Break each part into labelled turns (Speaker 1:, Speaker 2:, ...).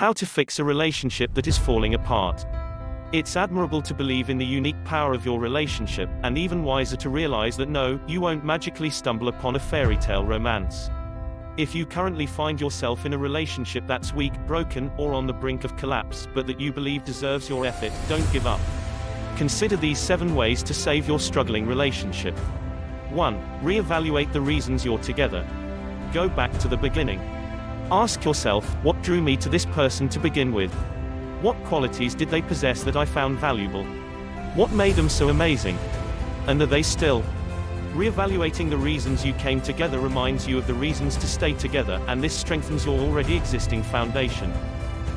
Speaker 1: How to fix a relationship that is falling apart. It's admirable to believe in the unique power of your relationship, and even wiser to realize that no, you won't magically stumble upon a fairy tale romance. If you currently find yourself in a relationship that's weak, broken, or on the brink of collapse, but that you believe deserves your effort, don't give up. Consider these 7 ways to save your struggling relationship. 1. Re-evaluate the reasons you're together. Go back to the beginning. Ask yourself, what drew me to this person to begin with? What qualities did they possess that I found valuable? What made them so amazing? And are they still? Re-evaluating the reasons you came together reminds you of the reasons to stay together, and this strengthens your already existing foundation.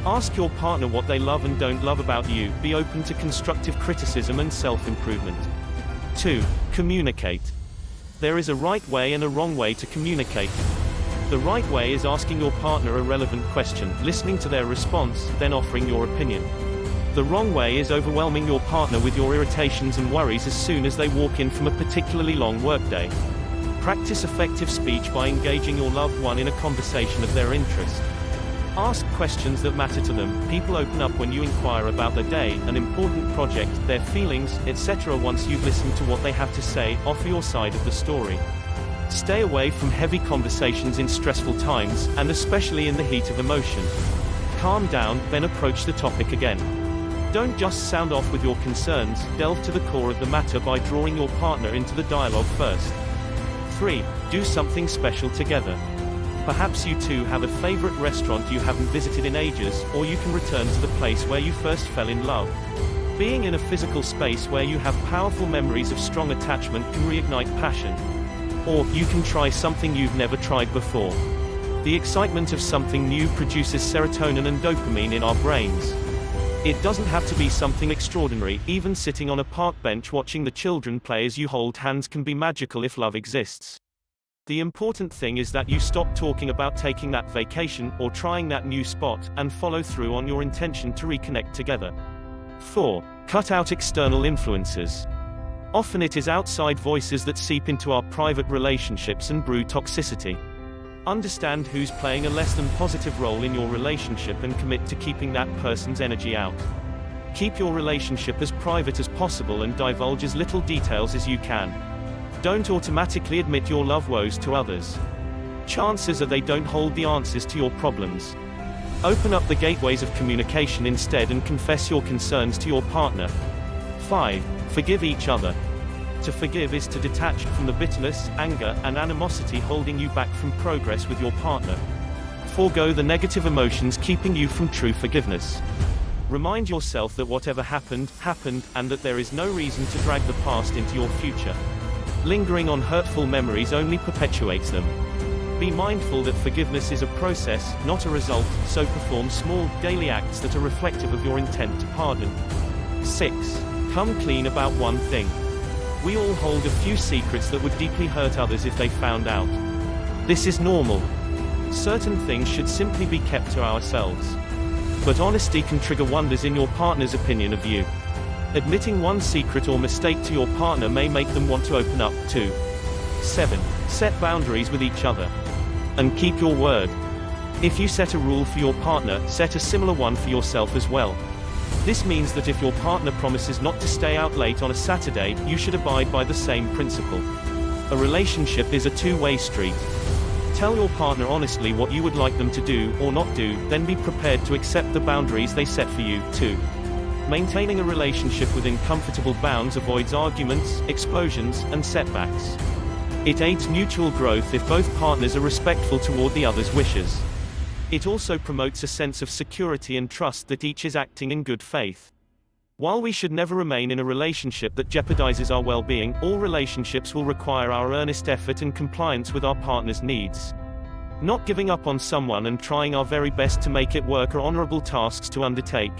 Speaker 1: Ask your partner what they love and don't love about you, be open to constructive criticism and self-improvement. 2. Communicate. There is a right way and a wrong way to communicate. The right way is asking your partner a relevant question, listening to their response, then offering your opinion. The wrong way is overwhelming your partner with your irritations and worries as soon as they walk in from a particularly long workday. Practice effective speech by engaging your loved one in a conversation of their interest. Ask questions that matter to them. People open up when you inquire about their day, an important project, their feelings, etc. Once you've listened to what they have to say, offer your side of the story. Stay away from heavy conversations in stressful times, and especially in the heat of emotion. Calm down, then approach the topic again. Don't just sound off with your concerns, delve to the core of the matter by drawing your partner into the dialogue first. 3. Do something special together. Perhaps you two have a favorite restaurant you haven't visited in ages, or you can return to the place where you first fell in love. Being in a physical space where you have powerful memories of strong attachment can reignite passion. Or, you can try something you've never tried before. The excitement of something new produces serotonin and dopamine in our brains. It doesn't have to be something extraordinary, even sitting on a park bench watching the children play as you hold hands can be magical if love exists. The important thing is that you stop talking about taking that vacation, or trying that new spot, and follow through on your intention to reconnect together. 4. Cut out external influences. Often it is outside voices that seep into our private relationships and brew toxicity. Understand who's playing a less than positive role in your relationship and commit to keeping that person's energy out. Keep your relationship as private as possible and divulge as little details as you can. Don't automatically admit your love woes to others. Chances are they don't hold the answers to your problems. Open up the gateways of communication instead and confess your concerns to your partner. 5. Forgive each other. To forgive is to detach from the bitterness, anger, and animosity holding you back from progress with your partner. Forgo the negative emotions keeping you from true forgiveness. Remind yourself that whatever happened, happened, and that there is no reason to drag the past into your future. Lingering on hurtful memories only perpetuates them. Be mindful that forgiveness is a process, not a result, so perform small, daily acts that are reflective of your intent to pardon. 6. Come clean about one thing. We all hold a few secrets that would deeply hurt others if they found out. This is normal. Certain things should simply be kept to ourselves. But honesty can trigger wonders in your partner's opinion of you. Admitting one secret or mistake to your partner may make them want to open up, too. 7. Set boundaries with each other. And keep your word. If you set a rule for your partner, set a similar one for yourself as well. This means that if your partner promises not to stay out late on a Saturday, you should abide by the same principle. A relationship is a two-way street. Tell your partner honestly what you would like them to do, or not do, then be prepared to accept the boundaries they set for you, too. Maintaining a relationship within comfortable bounds avoids arguments, explosions, and setbacks. It aids mutual growth if both partners are respectful toward the other's wishes. It also promotes a sense of security and trust that each is acting in good faith. While we should never remain in a relationship that jeopardizes our well-being, all relationships will require our earnest effort and compliance with our partner's needs. Not giving up on someone and trying our very best to make it work are honorable tasks to undertake.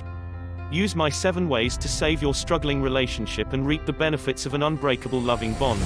Speaker 1: Use my seven ways to save your struggling relationship and reap the benefits of an unbreakable loving bond.